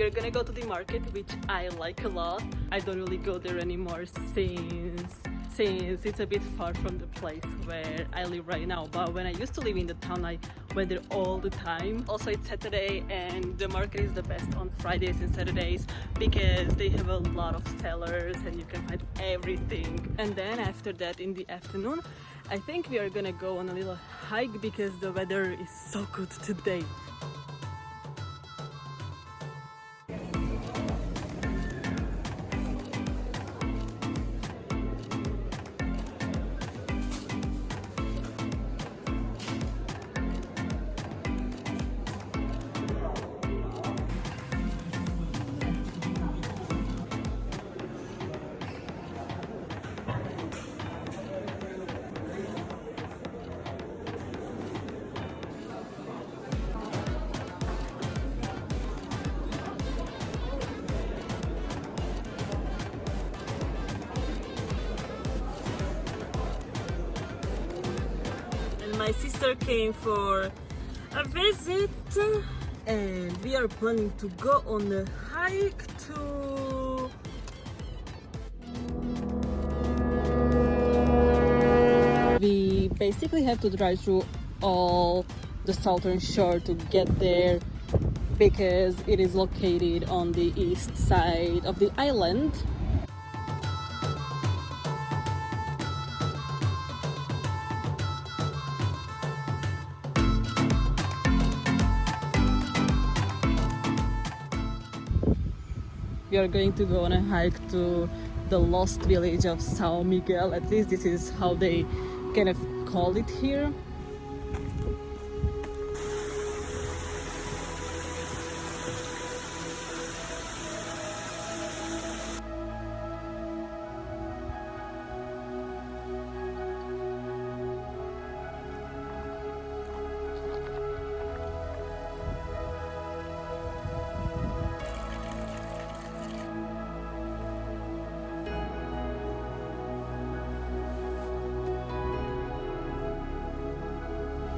we are gonna go to the market which I like a lot. I don't really go there anymore since since it's a bit far from the place where I live right now. But when I used to live in the town I went there all the time. Also it's Saturday and the market is the best on Fridays and Saturdays because they have a lot of sellers and you can find everything. And then after that in the afternoon I think we are gonna go on a little hike because the weather is so good today my sister came for a visit and we are planning to go on a hike to we basically have to drive through all the southern shore to get there because it is located on the east side of the island we are going to go on a hike to the lost village of Sao Miguel. At least this is how they kind of call it here.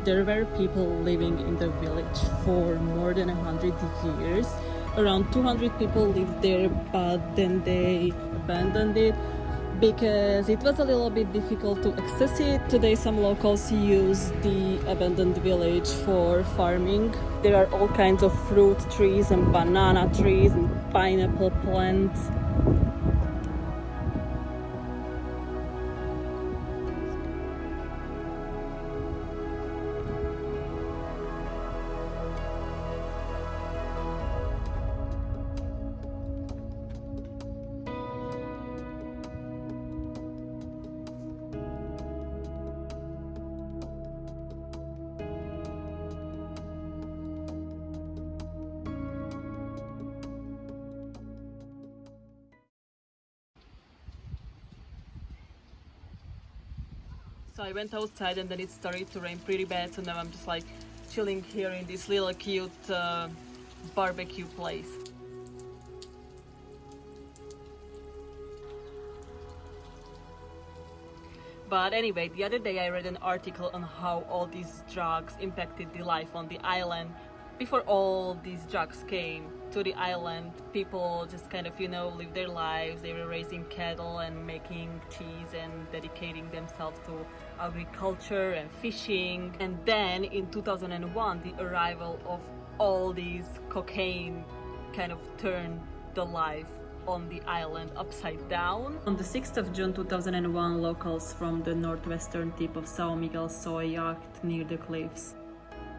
There were people living in the village for more than 100 years around 200 people lived there but then they abandoned it because it was a little bit difficult to access it. Today some locals use the abandoned village for farming. There are all kinds of fruit trees and banana trees and pineapple plants I went outside and then it started to rain pretty bad. So now I'm just like chilling here in this little cute uh, barbecue place. But anyway, the other day I read an article on how all these drugs impacted the life on the island before all these drugs came to the island people just kind of you know live their lives they were raising cattle and making cheese and dedicating themselves to agriculture and fishing and then in 2001 the arrival of all these cocaine kind of turned the life on the island upside down. On the 6th of June 2001, locals from the northwestern tip of Sao Miguel saw a yacht near the cliffs.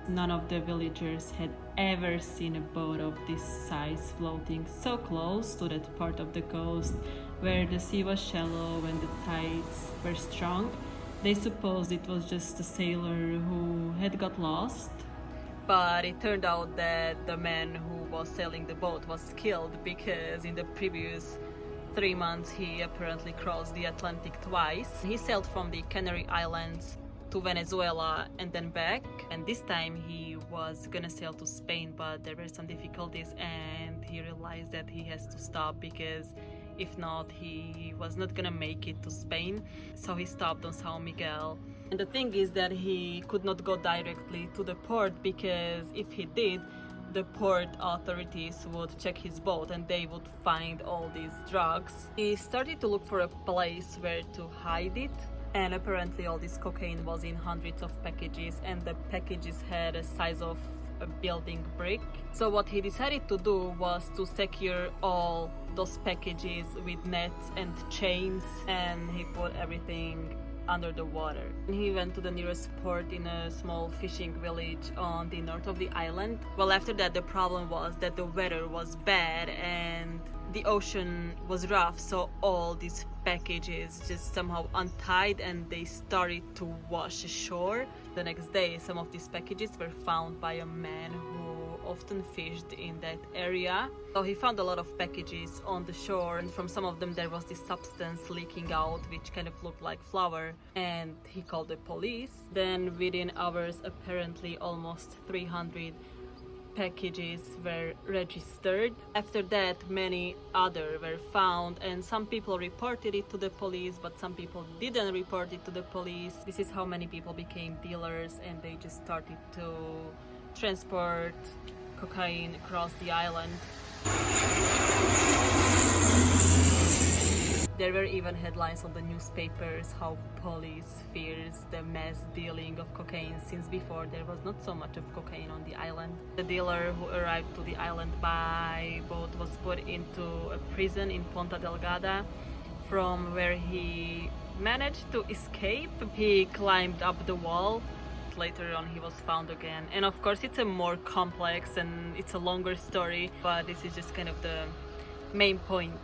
None of the villagers had ever seen a boat of this size floating so close to that part of the coast where the sea was shallow and the tides were strong. They supposed it was just a sailor who had got lost. But it turned out that the man who was sailing the boat was killed because in the previous three months he apparently crossed the Atlantic twice. He sailed from the Canary Islands to Venezuela and then back and this time he was gonna sail to Spain but there were some difficulties and he realized that he has to stop because if not he was not gonna make it to Spain so he stopped on Sao Miguel and the thing is that he could not go directly to the port because if he did the port authorities would check his boat and they would find all these drugs. He started to look for a place where to hide it. And apparently, all this cocaine was in hundreds of packages, and the packages had a size of a building brick. So, what he decided to do was to secure all those packages with nets and chains, and he put everything under the water. He went to the nearest port in a small fishing village on the north of the island. Well, after that, the problem was that the weather was bad and the ocean was rough, so all these packages just somehow untied and they started to wash ashore. The next day, some of these packages were found by a man who often fished in that area. So he found a lot of packages on the shore, and from some of them there was this substance leaking out, which kind of looked like flour. And he called the police. Then, within hours, apparently almost 300 packages were registered. After that, many other were found, and some people reported it to the police, but some people didn't report it to the police. This is how many people became dealers, and they just started to transport cocaine across the island. There were even headlines on the newspapers how police fears the mass dealing of cocaine since before there was not so much of cocaine on the island. The dealer who arrived to the island by boat was put into a prison in Ponta Delgada from where he managed to escape. He climbed up the wall later on he was found again and of course it's a more complex and it's a longer story but this is just kind of the main point